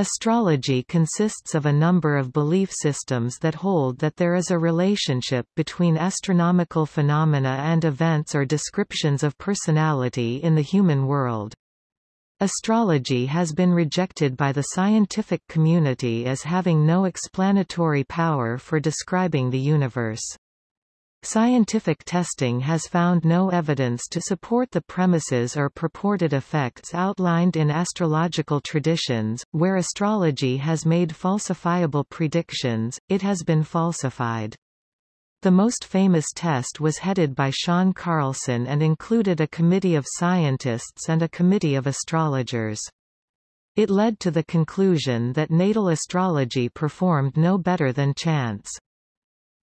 Astrology consists of a number of belief systems that hold that there is a relationship between astronomical phenomena and events or descriptions of personality in the human world. Astrology has been rejected by the scientific community as having no explanatory power for describing the universe. Scientific testing has found no evidence to support the premises or purported effects outlined in astrological traditions. Where astrology has made falsifiable predictions, it has been falsified. The most famous test was headed by Shawn Carlson and included a committee of scientists and a committee of astrologers. It led to the conclusion that natal astrology performed no better than chance.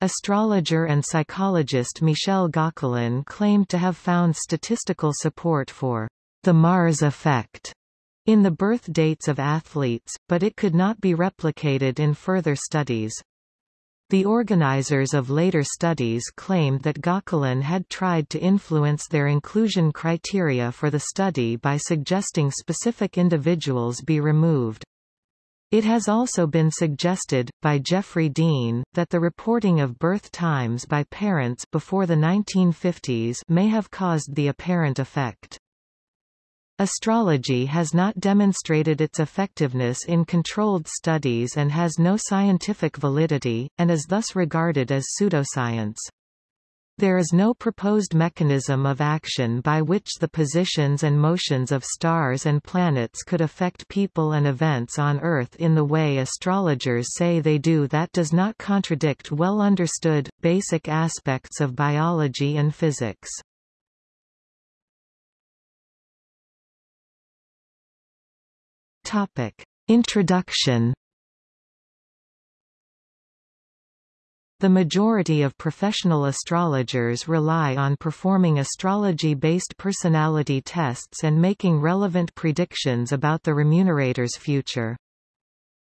Astrologer and psychologist Michel Gauquelin claimed to have found statistical support for the Mars effect in the birth dates of athletes, but it could not be replicated in further studies. The organizers of later studies claimed that Gauquelin had tried to influence their inclusion criteria for the study by suggesting specific individuals be removed. It has also been suggested, by Jeffrey Dean, that the reporting of birth times by parents before the 1950s may have caused the apparent effect. Astrology has not demonstrated its effectiveness in controlled studies and has no scientific validity, and is thus regarded as pseudoscience. There is no proposed mechanism of action by which the positions and motions of stars and planets could affect people and events on Earth in the way astrologers say they do that does not contradict well understood, basic aspects of biology and physics. Topic. Introduction The majority of professional astrologers rely on performing astrology-based personality tests and making relevant predictions about the remunerator's future.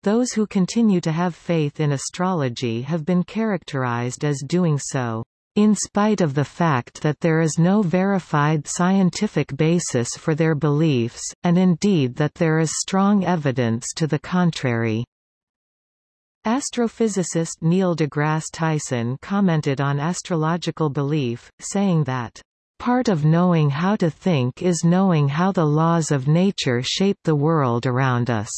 Those who continue to have faith in astrology have been characterized as doing so in spite of the fact that there is no verified scientific basis for their beliefs, and indeed that there is strong evidence to the contrary. Astrophysicist Neil deGrasse Tyson commented on astrological belief, saying that, "...part of knowing how to think is knowing how the laws of nature shape the world around us."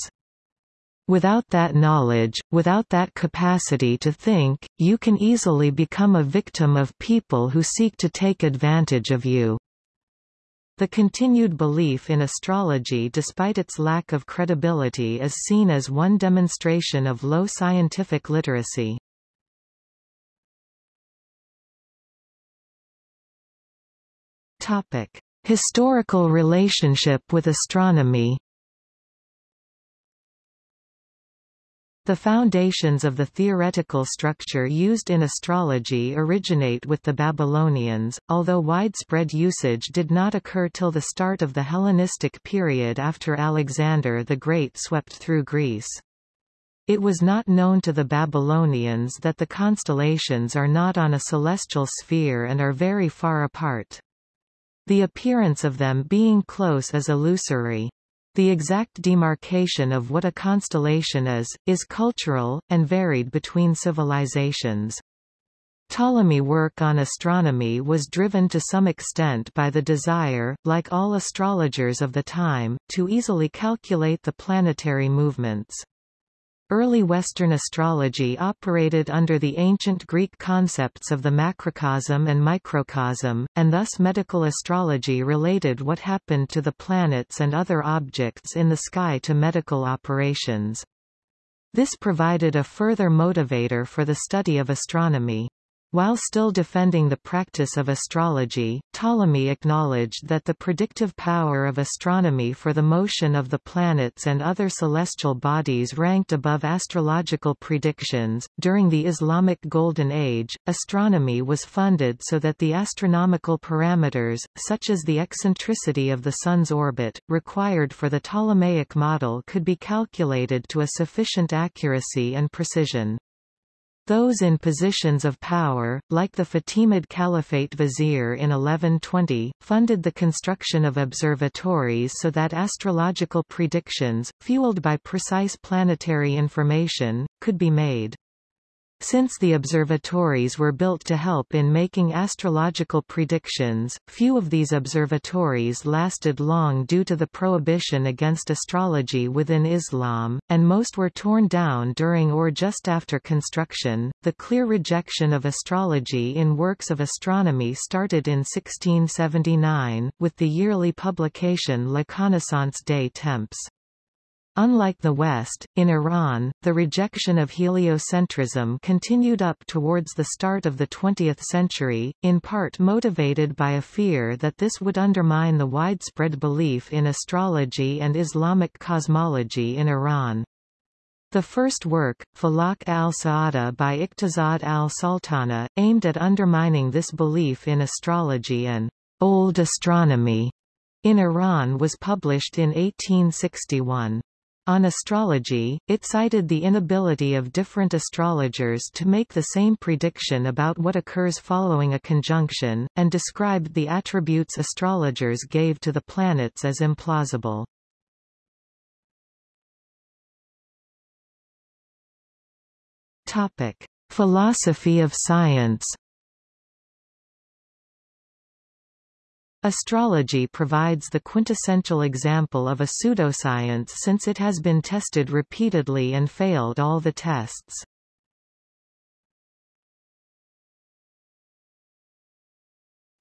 Without that knowledge, without that capacity to think, you can easily become a victim of people who seek to take advantage of you. The continued belief in astrology despite its lack of credibility is seen as one demonstration of low scientific literacy. Historical relationship with astronomy The foundations of the theoretical structure used in astrology originate with the Babylonians, although widespread usage did not occur till the start of the Hellenistic period after Alexander the Great swept through Greece. It was not known to the Babylonians that the constellations are not on a celestial sphere and are very far apart. The appearance of them being close is illusory. The exact demarcation of what a constellation is, is cultural, and varied between civilizations. Ptolemy work on astronomy was driven to some extent by the desire, like all astrologers of the time, to easily calculate the planetary movements. Early Western astrology operated under the ancient Greek concepts of the macrocosm and microcosm, and thus medical astrology related what happened to the planets and other objects in the sky to medical operations. This provided a further motivator for the study of astronomy. While still defending the practice of astrology, Ptolemy acknowledged that the predictive power of astronomy for the motion of the planets and other celestial bodies ranked above astrological predictions. During the Islamic Golden Age, astronomy was funded so that the astronomical parameters, such as the eccentricity of the Sun's orbit, required for the Ptolemaic model could be calculated to a sufficient accuracy and precision. Those in positions of power, like the Fatimid Caliphate vizier in 1120, funded the construction of observatories so that astrological predictions, fueled by precise planetary information, could be made. Since the observatories were built to help in making astrological predictions, few of these observatories lasted long due to the prohibition against astrology within Islam, and most were torn down during or just after construction. The clear rejection of astrology in works of astronomy started in 1679, with the yearly publication La Connaissance des Temps. Unlike the West, in Iran, the rejection of heliocentrism continued up towards the start of the 20th century, in part motivated by a fear that this would undermine the widespread belief in astrology and Islamic cosmology in Iran. The first work, Falak al-Sa'ada by Iqtisad al-Sultana, aimed at undermining this belief in astrology and old astronomy in Iran was published in 1861. On astrology, it cited the inability of different astrologers to make the same prediction about what occurs following a conjunction, and described the attributes astrologers gave to the planets as implausible. Topic: Philosophy of science Astrology provides the quintessential example of a pseudoscience since it has been tested repeatedly and failed all the tests.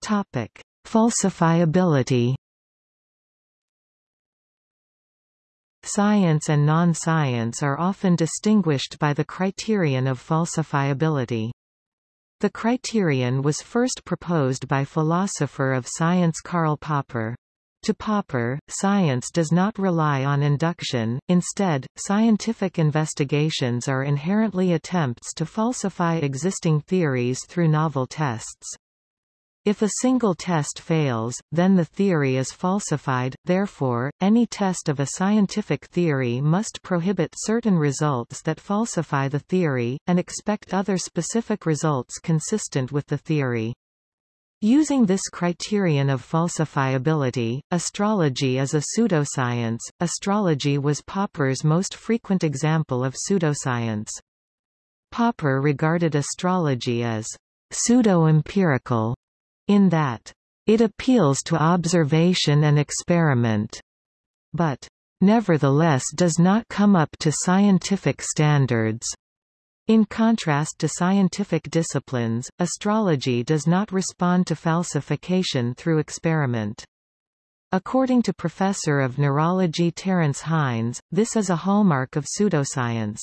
Topic: Falsifiability. Science and non-science are often distinguished by the criterion of falsifiability. The criterion was first proposed by philosopher of science Karl Popper. To Popper, science does not rely on induction, instead, scientific investigations are inherently attempts to falsify existing theories through novel tests. If a single test fails, then the theory is falsified, therefore, any test of a scientific theory must prohibit certain results that falsify the theory, and expect other specific results consistent with the theory. Using this criterion of falsifiability, astrology is a pseudoscience. Astrology was Popper's most frequent example of pseudoscience. Popper regarded astrology as pseudo-empirical in that it appeals to observation and experiment, but nevertheless does not come up to scientific standards. In contrast to scientific disciplines, astrology does not respond to falsification through experiment. According to professor of neurology Terence Hines, this is a hallmark of pseudoscience.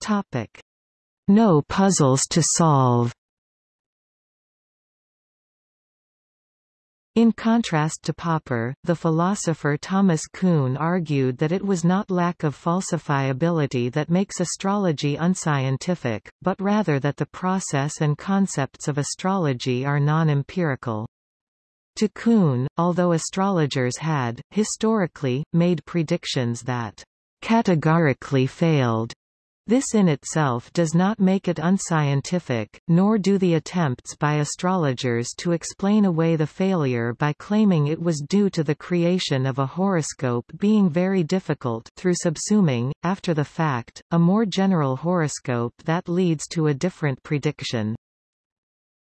Topic: no puzzles to solve. In contrast to Popper, the philosopher Thomas Kuhn argued that it was not lack of falsifiability that makes astrology unscientific, but rather that the process and concepts of astrology are non-empirical. To Kuhn, although astrologers had, historically, made predictions that categorically failed, this in itself does not make it unscientific, nor do the attempts by astrologers to explain away the failure by claiming it was due to the creation of a horoscope being very difficult through subsuming, after the fact, a more general horoscope that leads to a different prediction.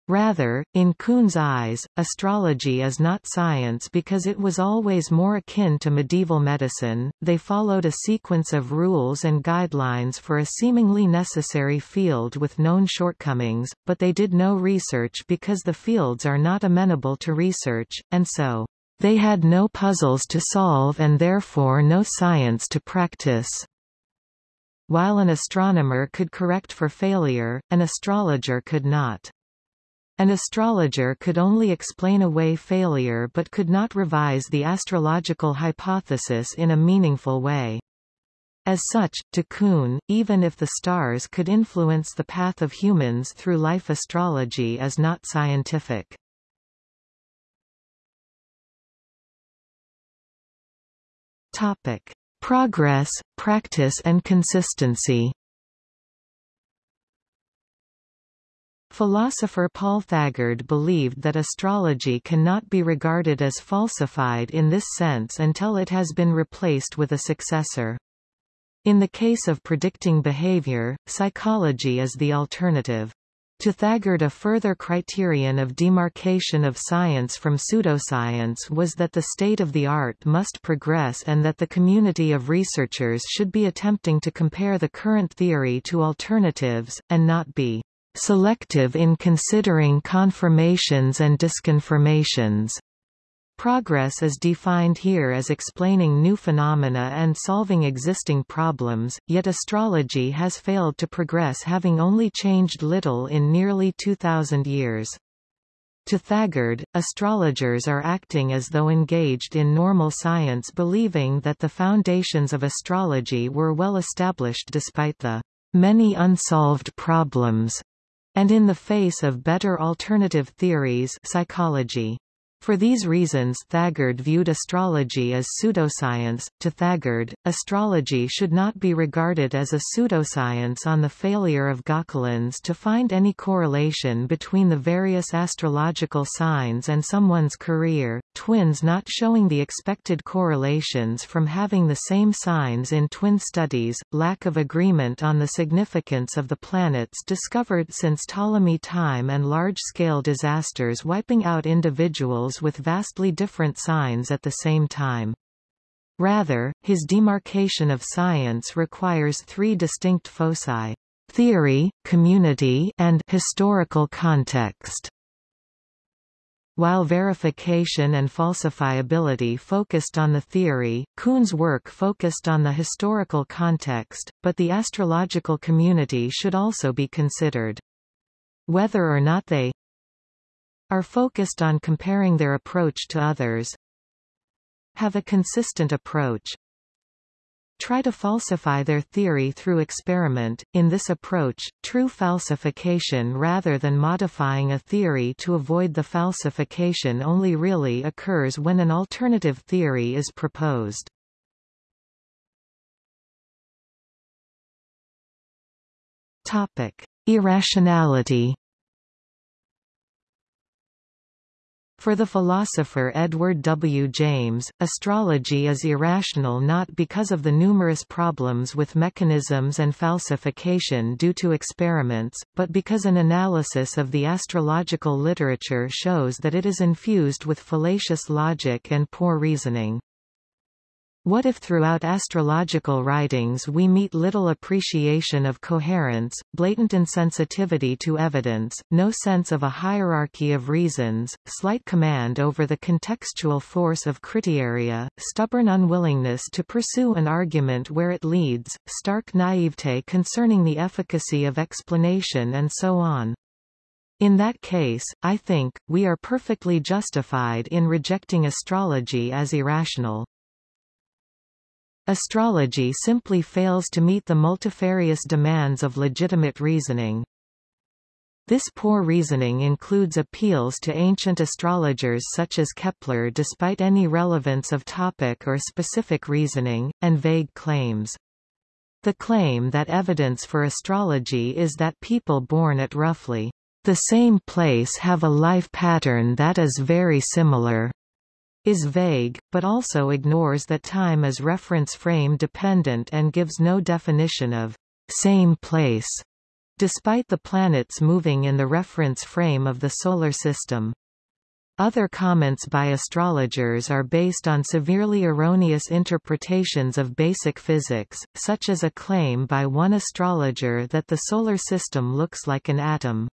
Rather, in Kuhn's eyes, astrology is not science because it was always more akin to medieval medicine. They followed a sequence of rules and guidelines for a seemingly necessary field with known shortcomings, but they did no research because the fields are not amenable to research, and so, they had no puzzles to solve and therefore no science to practice. While an astronomer could correct for failure, an astrologer could not. An astrologer could only explain away failure but could not revise the astrological hypothesis in a meaningful way. As such, to Kuhn, even if the stars could influence the path of humans through life astrology is not scientific. Topic. Progress, practice and consistency Philosopher Paul Thagard believed that astrology cannot be regarded as falsified in this sense until it has been replaced with a successor. In the case of predicting behavior, psychology is the alternative. To Thagard a further criterion of demarcation of science from pseudoscience was that the state of the art must progress and that the community of researchers should be attempting to compare the current theory to alternatives, and not be selective in considering confirmations and disconfirmations. Progress is defined here as explaining new phenomena and solving existing problems, yet astrology has failed to progress having only changed little in nearly 2,000 years. To Thagard, astrologers are acting as though engaged in normal science believing that the foundations of astrology were well established despite the many unsolved problems and in the face of better alternative theories psychology. For these reasons Thagard viewed astrology as pseudoscience. To Thagard, astrology should not be regarded as a pseudoscience on the failure of Gauquelins to find any correlation between the various astrological signs and someone's career, twins not showing the expected correlations from having the same signs in twin studies, lack of agreement on the significance of the planets discovered since Ptolemy time and large-scale disasters wiping out individuals with vastly different signs at the same time. Rather, his demarcation of science requires three distinct foci theory, community, and historical context. While verification and falsifiability focused on the theory, Kuhn's work focused on the historical context, but the astrological community should also be considered. Whether or not they are focused on comparing their approach to others have a consistent approach try to falsify their theory through experiment. In this approach, true falsification rather than modifying a theory to avoid the falsification only really occurs when an alternative theory is proposed. Topic: Irrationality For the philosopher Edward W. James, astrology is irrational not because of the numerous problems with mechanisms and falsification due to experiments, but because an analysis of the astrological literature shows that it is infused with fallacious logic and poor reasoning. What if throughout astrological writings we meet little appreciation of coherence, blatant insensitivity to evidence, no sense of a hierarchy of reasons, slight command over the contextual force of criteria, stubborn unwillingness to pursue an argument where it leads, stark naivete concerning the efficacy of explanation and so on? In that case, I think, we are perfectly justified in rejecting astrology as irrational. Astrology simply fails to meet the multifarious demands of legitimate reasoning. This poor reasoning includes appeals to ancient astrologers such as Kepler despite any relevance of topic or specific reasoning, and vague claims. The claim that evidence for astrology is that people born at roughly the same place have a life pattern that is very similar is vague, but also ignores that time is reference frame dependent and gives no definition of same place, despite the planets moving in the reference frame of the Solar System. Other comments by astrologers are based on severely erroneous interpretations of basic physics, such as a claim by one astrologer that the Solar System looks like an atom.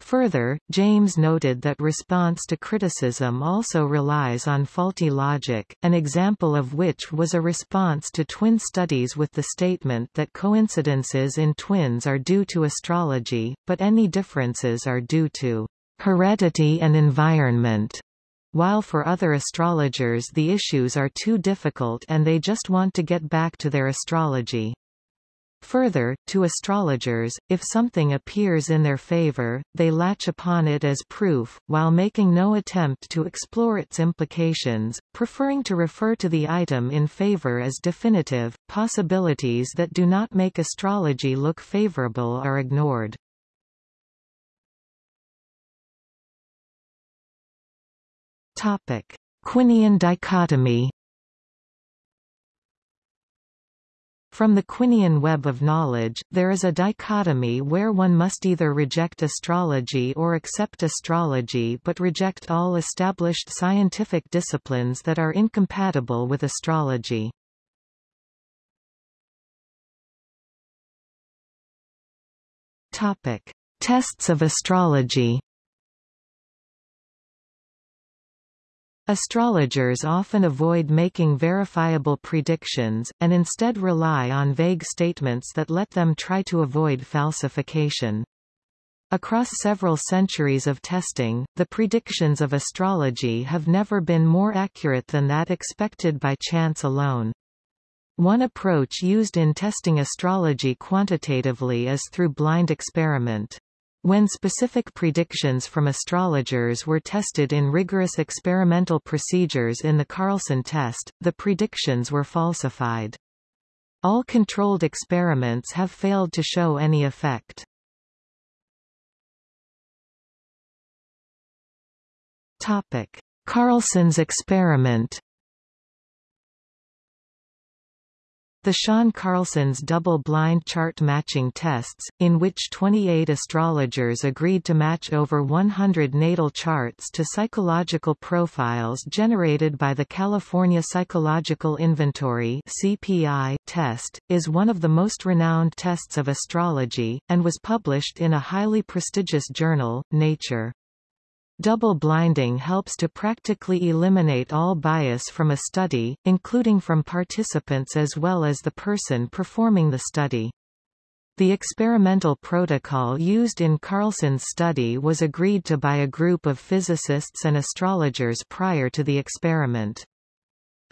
Further, James noted that response to criticism also relies on faulty logic, an example of which was a response to twin studies with the statement that coincidences in twins are due to astrology, but any differences are due to heredity and environment. While for other astrologers the issues are too difficult and they just want to get back to their astrology. Further, to astrologers, if something appears in their favor, they latch upon it as proof, while making no attempt to explore its implications, preferring to refer to the item in favor as definitive. Possibilities that do not make astrology look favorable are ignored. Topic: Quinean dichotomy From the Quinean web of knowledge, there is a dichotomy where one must either reject astrology or accept astrology but reject all established scientific disciplines that are incompatible with astrology. Topic: Tests of astrology. Astrologers often avoid making verifiable predictions, and instead rely on vague statements that let them try to avoid falsification. Across several centuries of testing, the predictions of astrology have never been more accurate than that expected by chance alone. One approach used in testing astrology quantitatively is through blind experiment. When specific predictions from astrologers were tested in rigorous experimental procedures in the Carlson test, the predictions were falsified. All controlled experiments have failed to show any effect. Carlson's experiment The Shawn Carlson's double-blind chart matching tests, in which 28 astrologers agreed to match over 100 natal charts to psychological profiles generated by the California Psychological Inventory CPI test, is one of the most renowned tests of astrology, and was published in a highly prestigious journal, Nature. Double blinding helps to practically eliminate all bias from a study, including from participants as well as the person performing the study. The experimental protocol used in Carlson's study was agreed to by a group of physicists and astrologers prior to the experiment.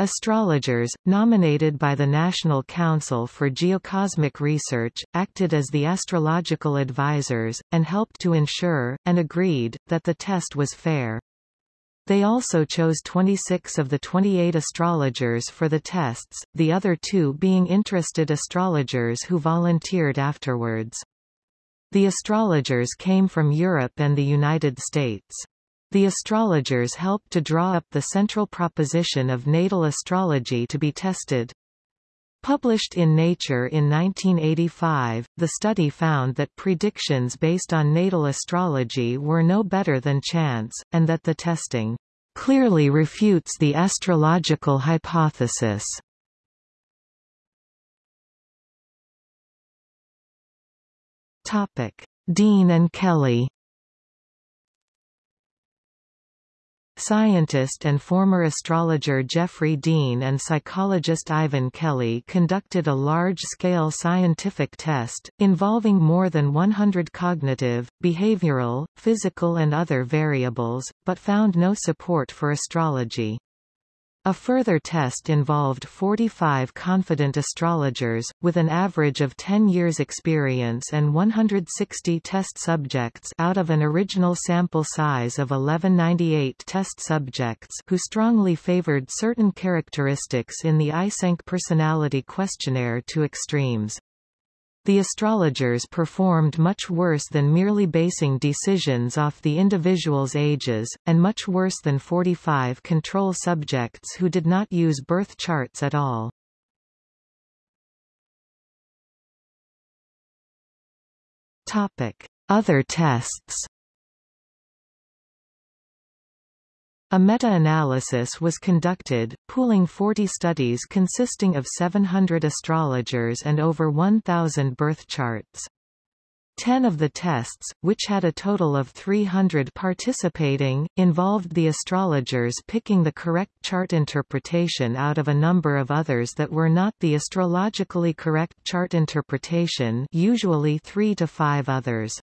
Astrologers, nominated by the National Council for Geocosmic Research, acted as the astrological advisors, and helped to ensure, and agreed, that the test was fair. They also chose 26 of the 28 astrologers for the tests, the other two being interested astrologers who volunteered afterwards. The astrologers came from Europe and the United States. The astrologers helped to draw up the central proposition of natal astrology to be tested. Published in Nature in 1985, the study found that predictions based on natal astrology were no better than chance, and that the testing clearly refutes the astrological hypothesis. Topic. Dean and Kelly Scientist and former astrologer Jeffrey Dean and psychologist Ivan Kelly conducted a large-scale scientific test, involving more than 100 cognitive, behavioral, physical and other variables, but found no support for astrology. A further test involved 45 confident astrologers, with an average of 10 years experience and 160 test subjects out of an original sample size of 1198 test subjects who strongly favored certain characteristics in the Eysenck personality questionnaire to extremes. The astrologers performed much worse than merely basing decisions off the individual's ages, and much worse than 45 control subjects who did not use birth charts at all. Other tests A meta-analysis was conducted, pooling 40 studies consisting of 700 astrologers and over 1,000 birth charts. Ten of the tests, which had a total of 300 participating, involved the astrologers picking the correct chart interpretation out of a number of others that were not the astrologically correct chart interpretation usually three to five others.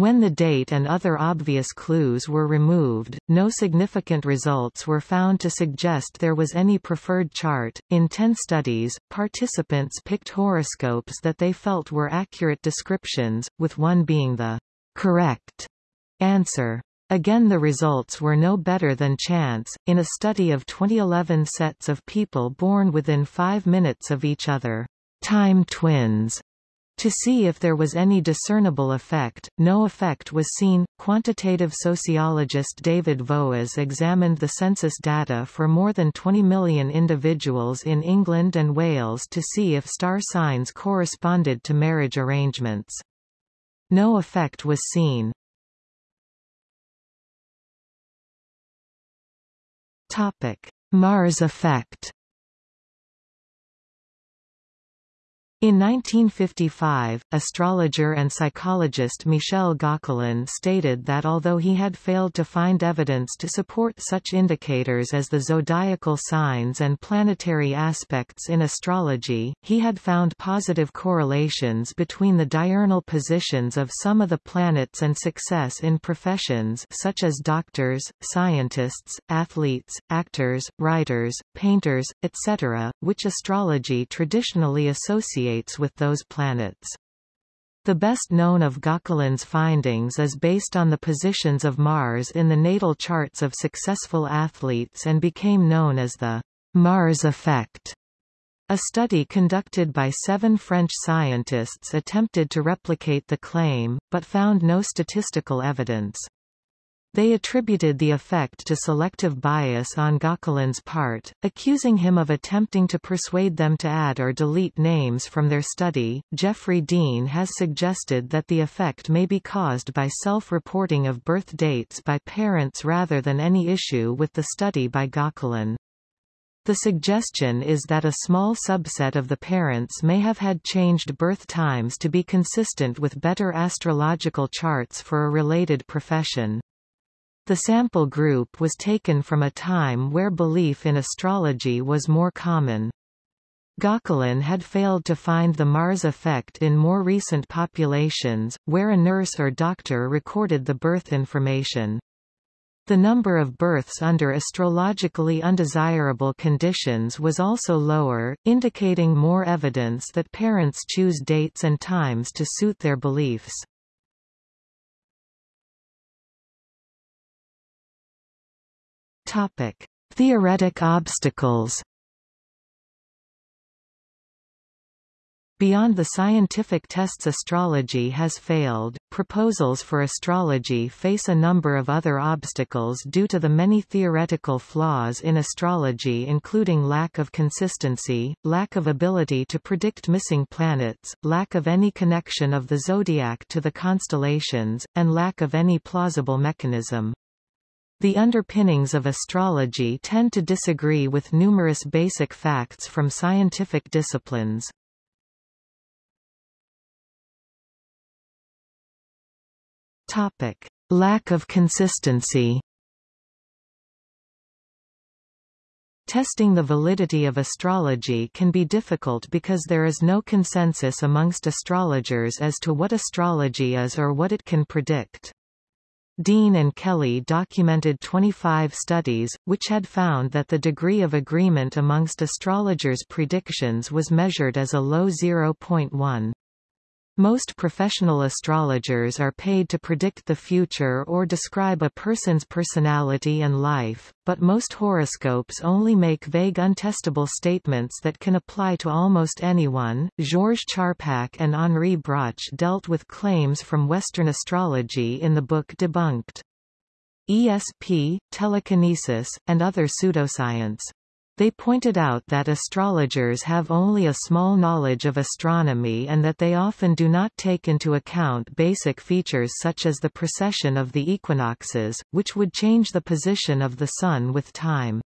When the date and other obvious clues were removed, no significant results were found to suggest there was any preferred chart. In 10 studies, participants picked horoscopes that they felt were accurate descriptions, with one being the correct answer. Again the results were no better than chance, in a study of 2011 sets of people born within five minutes of each other, time twins, to see if there was any discernible effect, no effect was seen. Quantitative sociologist David Voas examined the census data for more than 20 million individuals in England and Wales to see if star signs corresponded to marriage arrangements. No effect was seen. Topic: Mars effect In 1955, astrologer and psychologist Michel Gauquelin stated that although he had failed to find evidence to support such indicators as the zodiacal signs and planetary aspects in astrology, he had found positive correlations between the diurnal positions of some of the planets and success in professions such as doctors, scientists, athletes, actors, writers, painters, etc., which astrology traditionally associates with those planets. The best known of Gauquelin's findings is based on the positions of Mars in the natal charts of successful athletes and became known as the Mars effect. A study conducted by seven French scientists attempted to replicate the claim, but found no statistical evidence. They attributed the effect to selective bias on Gauquelin's part, accusing him of attempting to persuade them to add or delete names from their study. Jeffrey Dean has suggested that the effect may be caused by self-reporting of birth dates by parents rather than any issue with the study by Gauquelin. The suggestion is that a small subset of the parents may have had changed birth times to be consistent with better astrological charts for a related profession. The sample group was taken from a time where belief in astrology was more common. Gauquelin had failed to find the Mars effect in more recent populations, where a nurse or doctor recorded the birth information. The number of births under astrologically undesirable conditions was also lower, indicating more evidence that parents choose dates and times to suit their beliefs. Topic: Theoretic obstacles. Beyond the scientific tests astrology has failed, proposals for astrology face a number of other obstacles due to the many theoretical flaws in astrology including lack of consistency, lack of ability to predict missing planets, lack of any connection of the zodiac to the constellations, and lack of any plausible mechanism. The underpinnings of astrology tend to disagree with numerous basic facts from scientific disciplines. Topic: Lack of consistency. Testing the validity of astrology can be difficult because there is no consensus amongst astrologers as to what astrology is or what it can predict. Dean and Kelly documented 25 studies, which had found that the degree of agreement amongst astrologers' predictions was measured as a low 0.1. Most professional astrologers are paid to predict the future or describe a person's personality and life, but most horoscopes only make vague untestable statements that can apply to almost anyone. Georges Charpak and Henri Broch dealt with claims from Western astrology in the book Debunked. ESP, telekinesis, and other pseudoscience. They pointed out that astrologers have only a small knowledge of astronomy and that they often do not take into account basic features such as the precession of the equinoxes, which would change the position of the Sun with time.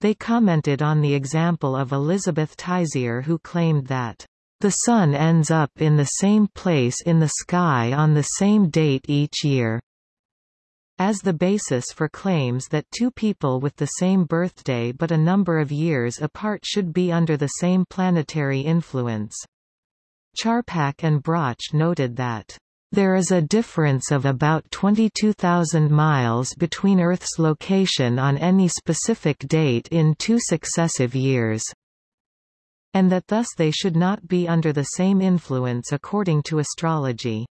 They commented on the example of Elizabeth Teissier who claimed that the Sun ends up in the same place in the sky on the same date each year as the basis for claims that two people with the same birthday but a number of years apart should be under the same planetary influence. Charpak and Broch noted that There is a difference of about 22,000 miles between Earth's location on any specific date in two successive years and that thus they should not be under the same influence according to astrology.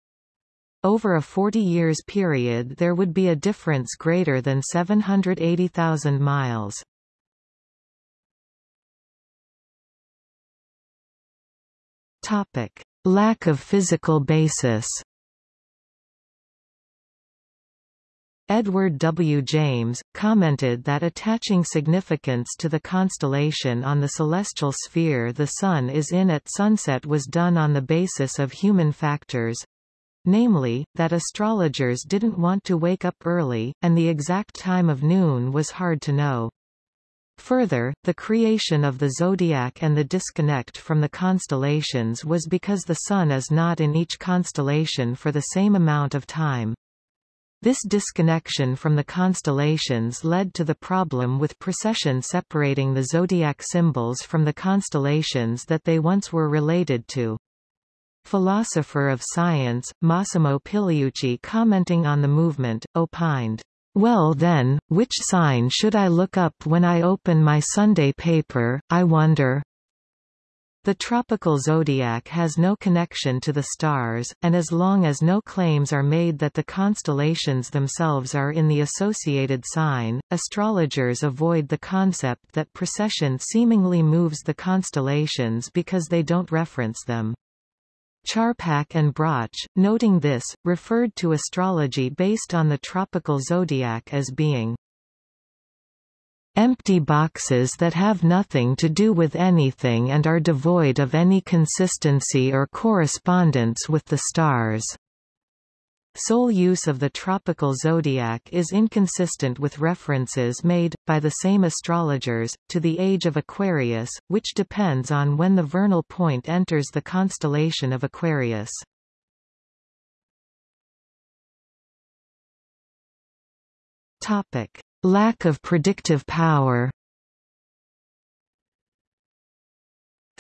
Over a 40 years period there would be a difference greater than 780,000 miles. Topic: Lack of physical basis. Edward W. James, commented that attaching significance to the constellation on the celestial sphere the Sun is in at sunset was done on the basis of human factors, namely, that astrologers didn't want to wake up early, and the exact time of noon was hard to know. Further, the creation of the zodiac and the disconnect from the constellations was because the Sun is not in each constellation for the same amount of time. This disconnection from the constellations led to the problem with precession separating the zodiac symbols from the constellations that they once were related to. Philosopher of science, Massimo Pigliucci commenting on the movement, opined, "...well then, which sign should I look up when I open my Sunday paper, I wonder?" The tropical zodiac has no connection to the stars, and as long as no claims are made that the constellations themselves are in the associated sign, astrologers avoid the concept that precession seemingly moves the constellations because they don't reference them. Charpak and Broch, noting this, referred to astrology based on the tropical zodiac as being Empty boxes that have nothing to do with anything and are devoid of any consistency or correspondence with the stars. Sole use of the tropical zodiac is inconsistent with references made, by the same astrologers, to the age of Aquarius, which depends on when the vernal point enters the constellation of Aquarius. Lack of predictive power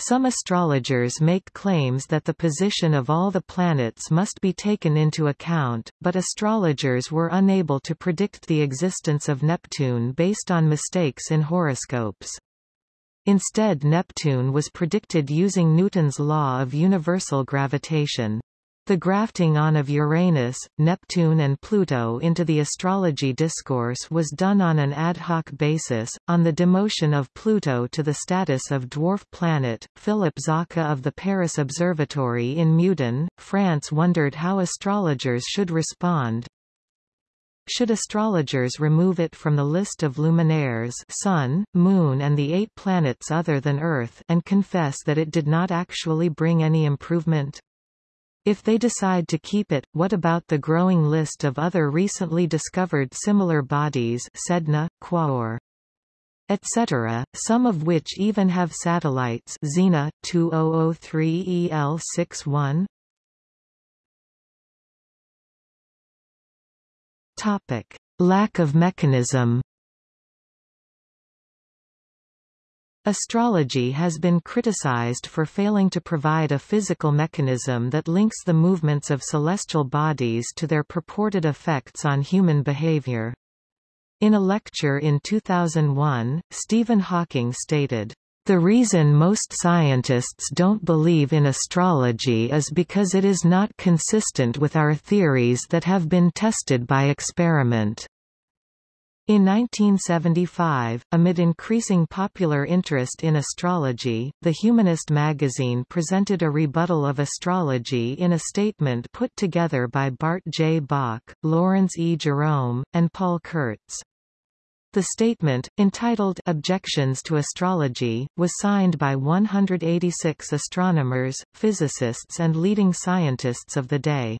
Some astrologers make claims that the position of all the planets must be taken into account, but astrologers were unable to predict the existence of Neptune based on mistakes in horoscopes. Instead Neptune was predicted using Newton's law of universal gravitation. The grafting on of Uranus, Neptune and Pluto into the astrology discourse was done on an ad hoc basis. On the demotion of Pluto to the status of dwarf planet, Philip Zarka of the Paris Observatory in Meudon, France wondered how astrologers should respond. Should astrologers remove it from the list of luminaires Sun, Moon and the eight planets other than Earth and confess that it did not actually bring any improvement? If they decide to keep it, what about the growing list of other recently discovered similar bodies Sedna, Quaoar, etc., some of which even have satellites Xena, 2003 EL61? Topic. Lack of mechanism Astrology has been criticized for failing to provide a physical mechanism that links the movements of celestial bodies to their purported effects on human behavior. In a lecture in 2001, Stephen Hawking stated, the reason most scientists don't believe in astrology is because it is not consistent with our theories that have been tested by experiment. In 1975, amid increasing popular interest in astrology, the Humanist magazine presented a rebuttal of astrology in a statement put together by Bart J. Bok, Lawrence E. Jerome, and Paul Kurtz. The statement, entitled Objections to Astrology, was signed by 186 astronomers, physicists and leading scientists of the day.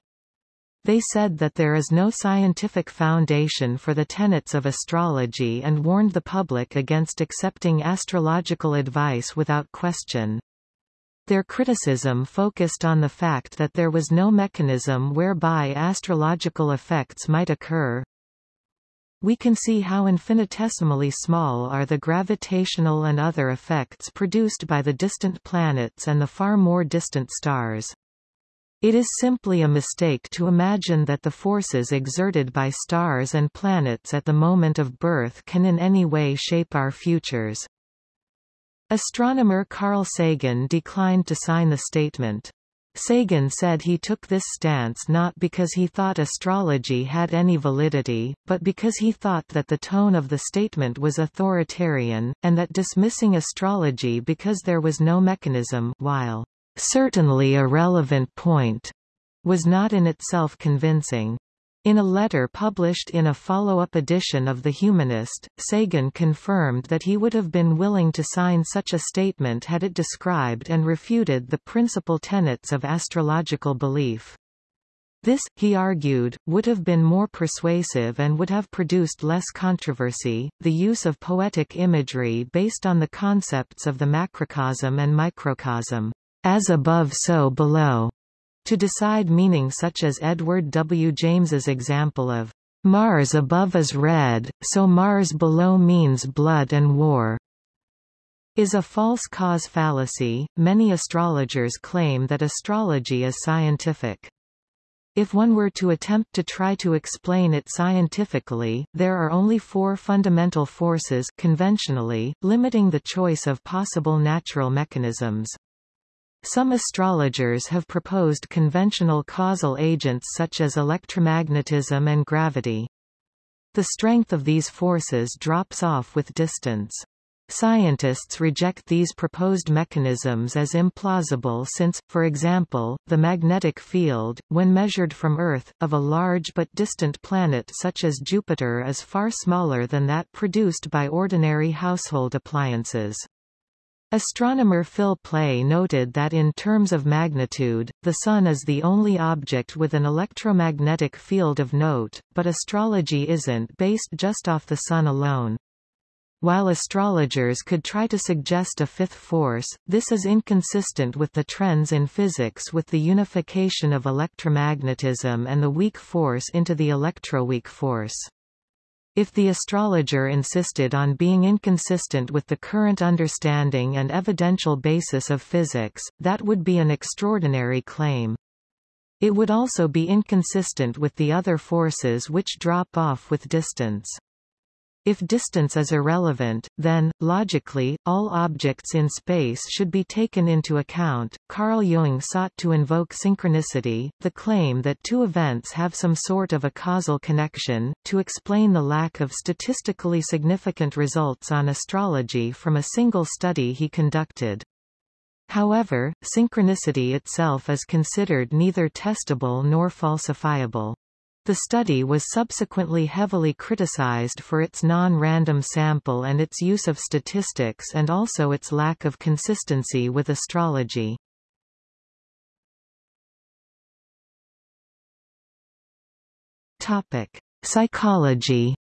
They said that there is no scientific foundation for the tenets of astrology and warned the public against accepting astrological advice without question. Their criticism focused on the fact that there was no mechanism whereby astrological effects might occur. We can see how infinitesimally small are the gravitational and other effects produced by the distant planets and the far more distant stars. It is simply a mistake to imagine that the forces exerted by stars and planets at the moment of birth can in any way shape our futures. Astronomer Carl Sagan declined to sign the statement. Sagan said he took this stance not because he thought astrology had any validity, but because he thought that the tone of the statement was authoritarian, and that dismissing astrology because there was no mechanism while certainly a relevant point, was not in itself convincing. In a letter published in a follow-up edition of The Humanist, Sagan confirmed that he would have been willing to sign such a statement had it described and refuted the principal tenets of astrological belief. This, he argued, would have been more persuasive and would have produced less controversy. The use of poetic imagery based on the concepts of the macrocosm and microcosm as above so below, to decide meaning such as Edward W. James's example of Mars above is red, so Mars below means blood and war, is a false cause fallacy. Many astrologers claim that astrology is scientific. If one were to attempt to try to explain it scientifically, there are only four fundamental forces conventionally, limiting the choice of possible natural mechanisms. Some astrologers have proposed conventional causal agents such as electromagnetism and gravity. The strength of these forces drops off with distance. Scientists reject these proposed mechanisms as implausible since, for example, the magnetic field, when measured from Earth, of a large but distant planet such as Jupiter is far smaller than that produced by ordinary household appliances. Astronomer Phil Plait noted that in terms of magnitude, the Sun is the only object with an electromagnetic field of note, but astrology isn't based just off the Sun alone. While astrologers could try to suggest a fifth force, this is inconsistent with the trends in physics with the unification of electromagnetism and the weak force into the electroweak force. If the astrologer insisted on being inconsistent with the current understanding and evidential basis of physics, that would be an extraordinary claim. It would also be inconsistent with the other forces which drop off with distance. If distance is irrelevant, then, logically, all objects in space should be taken into account. Carl Jung sought to invoke synchronicity, the claim that two events have some sort of a causal connection, to explain the lack of statistically significant results on astrology from a single study he conducted. However, synchronicity itself is considered neither testable nor falsifiable. The study was subsequently heavily criticized for its non-random sample and its use of statistics and also its lack of consistency with astrology. Topic: Psychology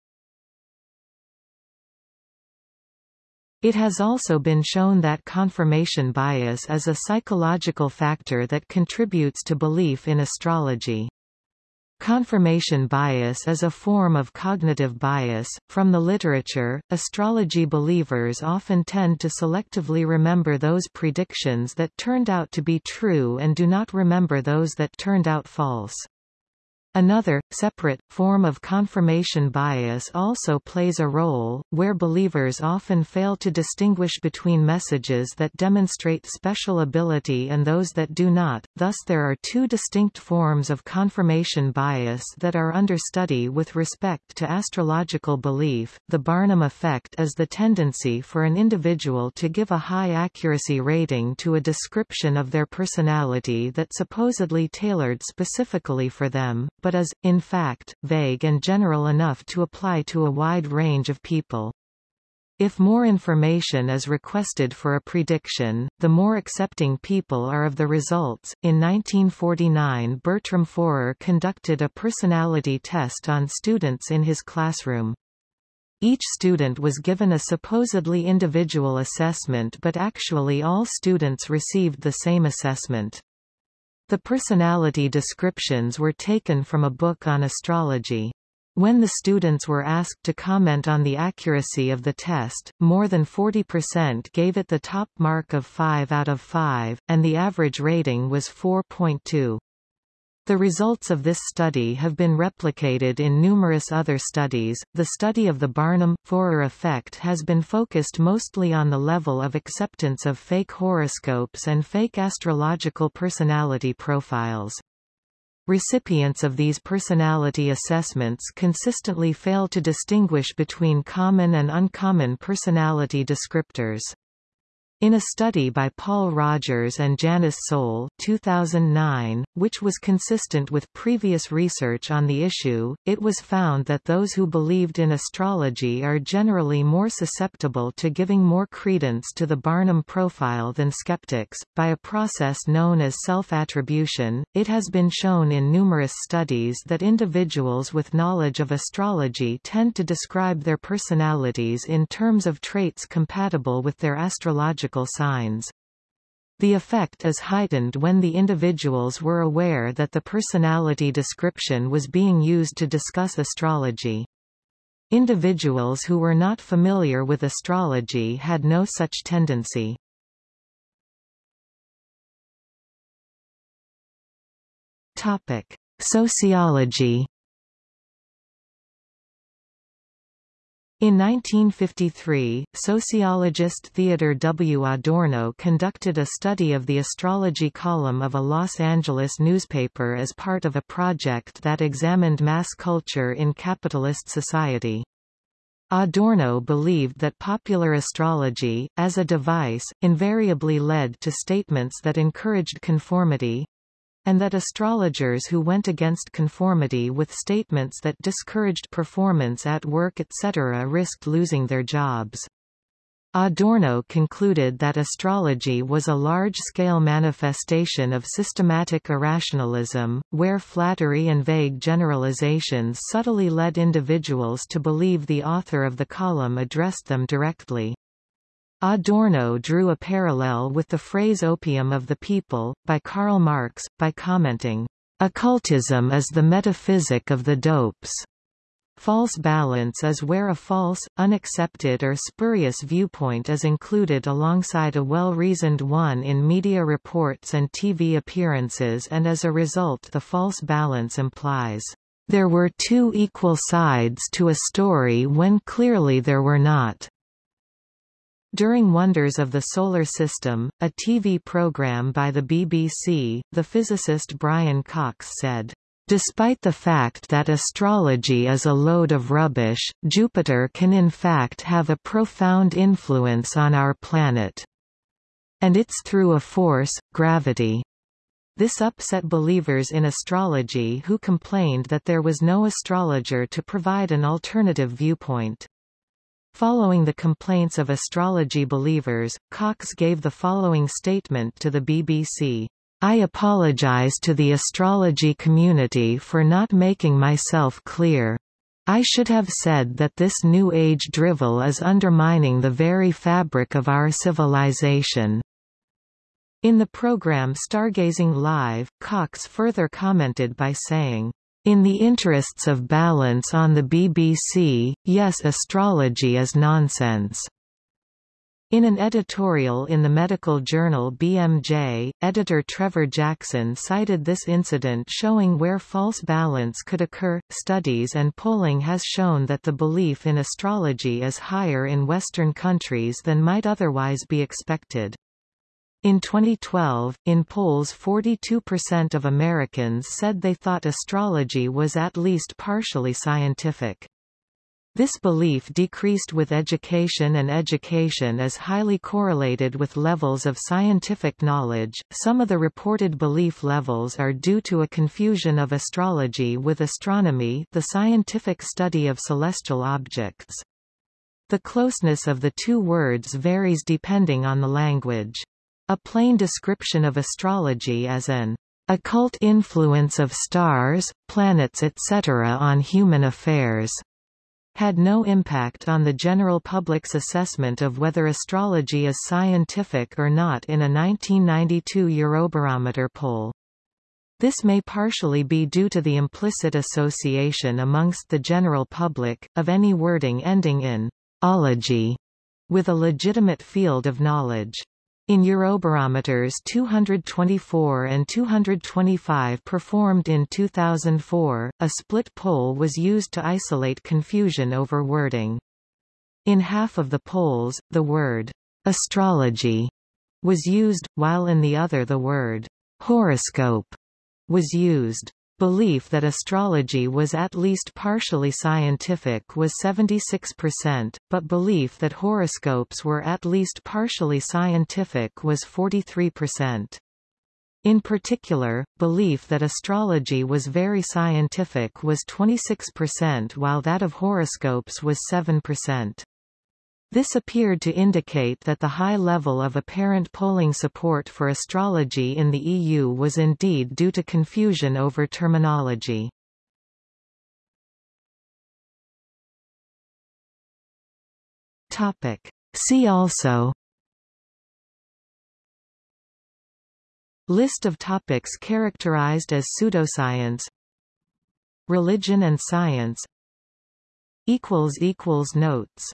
It has also been shown that confirmation bias is a psychological factor that contributes to belief in astrology. Confirmation bias is a form of cognitive bias. From the literature, astrology believers often tend to selectively remember those predictions that turned out to be true and do not remember those that turned out false. Another, separate, form of confirmation bias also plays a role, where believers often fail to distinguish between messages that demonstrate special ability and those that do not, thus there are two distinct forms of confirmation bias that are under study with respect to astrological belief. The Barnum effect is the tendency for an individual to give a high accuracy rating to a description of their personality that supposedly tailored specifically for them, but is, in fact, vague and general enough to apply to a wide range of people. If more information is requested for a prediction, the more accepting people are of the results. In 1949, Bertram Forer conducted a personality test on students in his classroom. Each student was given a supposedly individual assessment but actually all students received the same assessment. The personality descriptions were taken from a book on astrology. When the students were asked to comment on the accuracy of the test, more than 40% gave it the top mark of 5 out of 5, and the average rating was 4.2. The results of this study have been replicated in numerous other studies. The study of the Barnum-Forer effect has been focused mostly on the level of acceptance of fake horoscopes and fake astrological personality profiles. Recipients of these personality assessments consistently fail to distinguish between common and uncommon personality descriptors. In a study by Paul Rogers and Janice Soule 2009, which was consistent with previous research on the issue, it was found that those who believed in astrology are generally more susceptible to giving more credence to the Barnum profile than skeptics. By a process known as self-attribution, it has been shown in numerous studies that individuals with knowledge of astrology tend to describe their personalities in terms of traits compatible with their astrological signs. The effect is heightened when the individuals were aware that the personality description was being used to discuss astrology. Individuals who were not familiar with astrology had no such tendency. Topic: Sociology In 1953, sociologist Theodor W. Adorno conducted a study of the astrology column of a Los Angeles newspaper as part of a project that examined mass culture in capitalist society. Adorno believed that popular astrology, as a device, invariably led to statements that encouraged conformity, and that astrologers who went against conformity with statements that discouraged performance at work etc. risked losing their jobs. Adorno concluded that astrology was a large-scale manifestation of systematic irrationalism, where flattery and vague generalizations subtly led individuals to believe the author of the column addressed them directly. Adorno drew a parallel with the phrase opium of the people, by Karl Marx, by commenting, Occultism is the metaphysic of the dopes. False balance is where a false, unaccepted or spurious viewpoint is included alongside a well-reasoned one in media reports and TV appearances and as a result the false balance implies, "...there were two equal sides to a story when clearly there were not." During Wonders of the Solar System, a TV program by the BBC, the physicist Brian Cox said, Despite the fact that astrology is a load of rubbish, Jupiter can in fact have a profound influence on our planet. And it's through a force, gravity. This upset believers in astrology who complained that there was no astrologer to provide an alternative viewpoint. Following the complaints of astrology believers, Cox gave the following statement to the BBC. I apologize to the astrology community for not making myself clear. I should have said that this New Age drivel is undermining the very fabric of our civilization. In the program Stargazing Live, Cox further commented by saying, in the interests of balance on the BBC, yes astrology is nonsense. In an editorial in the medical journal BMJ, editor Trevor Jackson cited this incident showing where false balance could occur. Studies and polling has shown that the belief in astrology is higher in Western countries than might otherwise be expected. In 2012, in polls 42% of Americans said they thought astrology was at least partially scientific. This belief decreased with education and education is highly correlated with levels of scientific knowledge. Some of the reported belief levels are due to a confusion of astrology with astronomy, the scientific study of celestial objects. The closeness of the two words varies depending on the language. A plain description of astrology as an occult influence of stars, planets etc. on human affairs had no impact on the general public's assessment of whether astrology is scientific or not in a 1992 Eurobarometer poll. This may partially be due to the implicit association amongst the general public, of any wording ending in ology with a legitimate field of knowledge. In Eurobarometers 224 and 225 performed in 2004, a split poll was used to isolate confusion over wording. In half of the polls, the word astrology was used, while in the other the word horoscope was used. Belief that astrology was at least partially scientific was 76%, but belief that horoscopes were at least partially scientific was 43%. In particular, belief that astrology was very scientific was 26% while that of horoscopes was 7%. This appeared to indicate that the high level of apparent polling support for astrology in the EU was indeed due to confusion over terminology. See also List of topics characterized as pseudoscience Religion and science Notes